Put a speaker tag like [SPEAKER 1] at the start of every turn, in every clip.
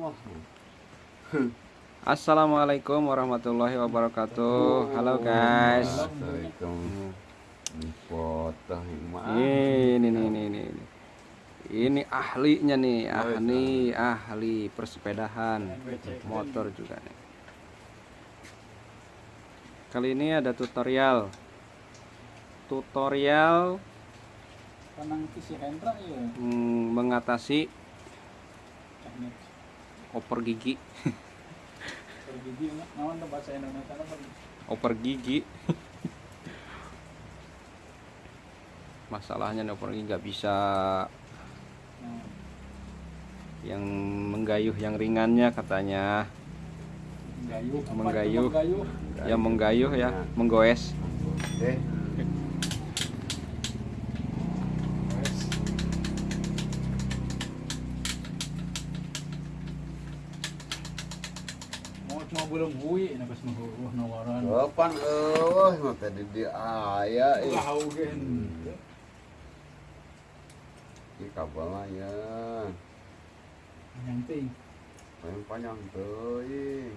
[SPEAKER 1] Hmm.
[SPEAKER 2] Assalamualaikum warahmatullahi wabarakatuh. Halo guys. Ini nih ini, ini. Ini Ini ahlinya nih, iya, ahli iya. ahli persepedahan,
[SPEAKER 3] motor
[SPEAKER 2] juga nih. Kali ini ada tutorial. Tutorial mengatasi hmm, oper gigi. Oper
[SPEAKER 3] gigi. Nawan bahasa Indonesia apa
[SPEAKER 2] oper gigi masalahnya oper gigi nggak bisa. Yang menggayuh yang ringannya katanya.
[SPEAKER 3] Menggayuh menggayuh, menggayuh.
[SPEAKER 1] yang menggayuh ya nah.
[SPEAKER 2] menggoes.
[SPEAKER 1] Eh.
[SPEAKER 3] belum bui na bas mahuruh na waran.
[SPEAKER 1] Kapan eueuh mah tadi di dieu aya ieu. Iya, lah
[SPEAKER 3] ogen.
[SPEAKER 1] Ki kabala ya.
[SPEAKER 3] Panjang ting,
[SPEAKER 1] Panjang panjang teuing.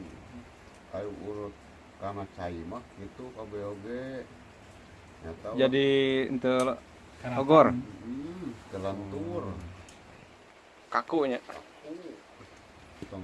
[SPEAKER 1] Ayo urut karena cai mah kitu kabeh oge. Jadi
[SPEAKER 2] ente
[SPEAKER 3] ogor.
[SPEAKER 1] Hmm,
[SPEAKER 2] kaku nya,
[SPEAKER 1] Kaku. Tong.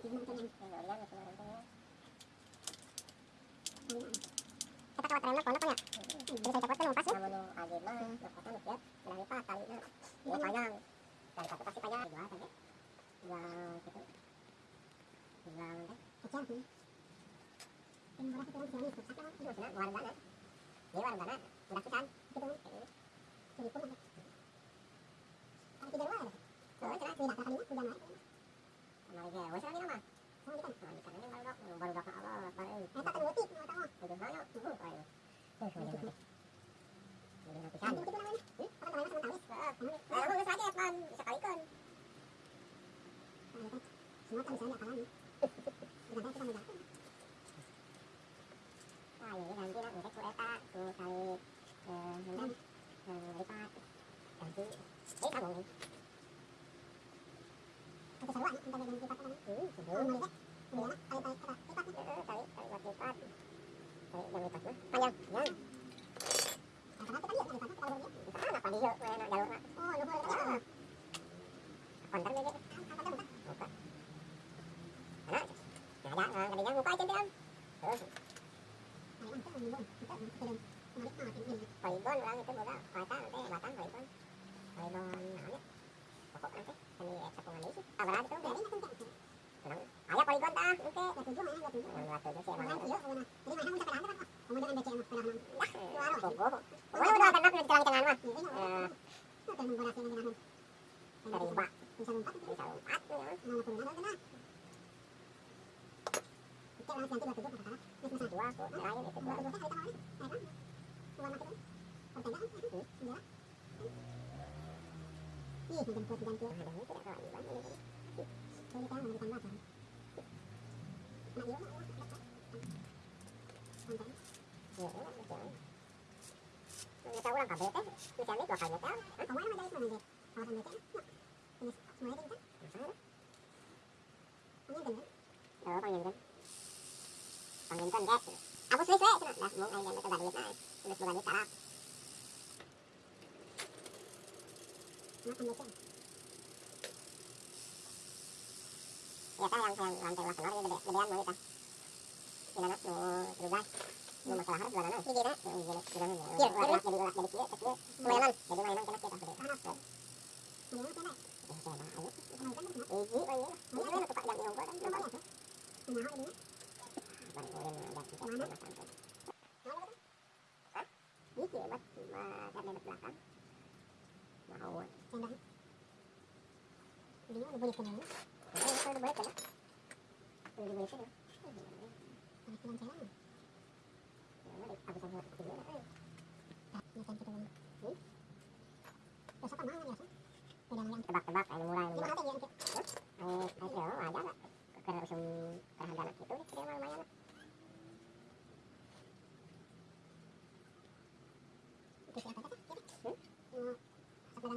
[SPEAKER 4] Bukan
[SPEAKER 5] dia
[SPEAKER 4] teremnak konak ya bisa copot kan pas ya
[SPEAKER 5] kamu aja mah lepotan ya dari pak tali
[SPEAKER 4] ini
[SPEAKER 5] bagaimana tubuh orang ini. Anjing gitu
[SPEAKER 4] namanya. Hmm? Apa namanya sama
[SPEAKER 5] tawis? Nah, lulus aja ya, Pan. Bisa kali kan.
[SPEAKER 4] Semua kan misalnya apa lagi? Bukan kita mau jatuh.
[SPEAKER 5] Wah, ini ganti lah. Mereka ku eta, ku kali hendam, lipat, ganti. Eh, kamu nih.
[SPEAKER 4] Kita seru aja, kita ganti lipat kan.
[SPEAKER 5] Hmm, seru. Paibon orang itu boga kuasa nanti batang paibon paibon namanya pokok nanti ini cekungan isi ah berarti tuh dari
[SPEAKER 4] senang
[SPEAKER 5] ayah paibon tah oke dua tujuh
[SPEAKER 4] mana dua tujuh
[SPEAKER 5] dua tujuh sih mana tujuh
[SPEAKER 4] mana jadi mana udah kenal tuh kemudian ada cewek pernah
[SPEAKER 5] dah bobo bobo
[SPEAKER 4] udah
[SPEAKER 5] kenal udah di tengah tengah mah dari mbak
[SPEAKER 4] bisa lompat bisa
[SPEAKER 5] lompat mana
[SPEAKER 4] pun mana udah Ờ, anh làm cái là từ rất là khó nhưng mà
[SPEAKER 5] quá của nó lại để
[SPEAKER 4] cái bữa khách hay tao nói hay lắm còn cái đó còn cái đó gì thì đừng quên đăng ký
[SPEAKER 5] hai đồng hết các bạn bán cho mình
[SPEAKER 4] tôi đi cao mình tăng vào chẳng mà yếu lắm con cái
[SPEAKER 5] nhiều lắm cái chuyện người ta cũng làm cả việc đấy người ta biết là phải việc đó anh
[SPEAKER 4] không nói mà đây mà mình việc họ làm việc đấy nó mới đi.
[SPEAKER 5] chứ
[SPEAKER 4] sao đó không nhìn được nữa
[SPEAKER 5] đó không nhìn được pangginton kan ge aku sulis we cenah dah mung aing teh badut nah geus boga duit tarap Ya kan yang yang lantai lah keluar gede gedean mau gitu. kita. Ini anak mau berubah. Mau masalah harus gimana? Ini gila. Ini mas ada di belakang.
[SPEAKER 4] Mau. Dia udah boleh kena. Ya,
[SPEAKER 5] itu udah boleh kena. Udah boleh kena.
[SPEAKER 4] Kilang jalan.
[SPEAKER 5] Ya, mari aku sama video lah. Tak,
[SPEAKER 4] nyata kita bang.
[SPEAKER 5] Hmm?
[SPEAKER 4] Besok kan mana biasa? Udah yang
[SPEAKER 5] tebak-tebak, ayo mulai. Gimana
[SPEAKER 4] teh ya?
[SPEAKER 5] Ayo, ayo, aja lah. Karena usum itu, dia mah lumayan lah. Itu
[SPEAKER 4] siapa kata?
[SPEAKER 5] Hmm?
[SPEAKER 4] Mau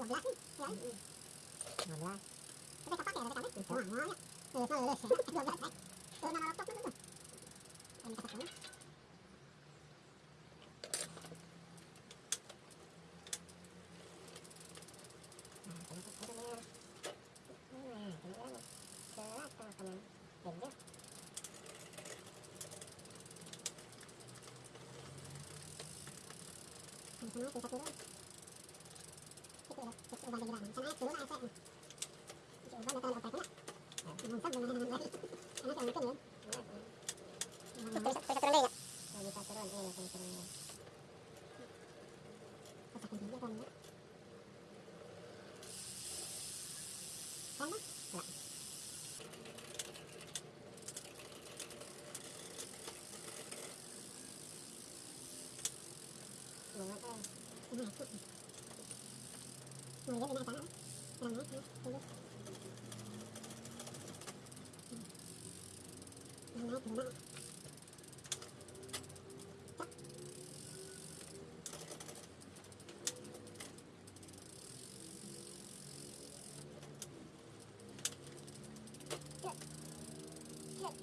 [SPEAKER 4] 15 nih, ya.
[SPEAKER 5] 15. Tapi
[SPEAKER 4] kapal kayak bisa bisa
[SPEAKER 5] turun deh ya. Bisa turun, iya, bisa turun.
[SPEAKER 4] Kotakin dia kan ya. Sama? Enggak.
[SPEAKER 5] Bunga tuh. Naik.
[SPEAKER 4] Mau dia bina sana. Kurang naik ya. Tunggu. Yang naik guna. Cak.
[SPEAKER 5] Cek. Cek.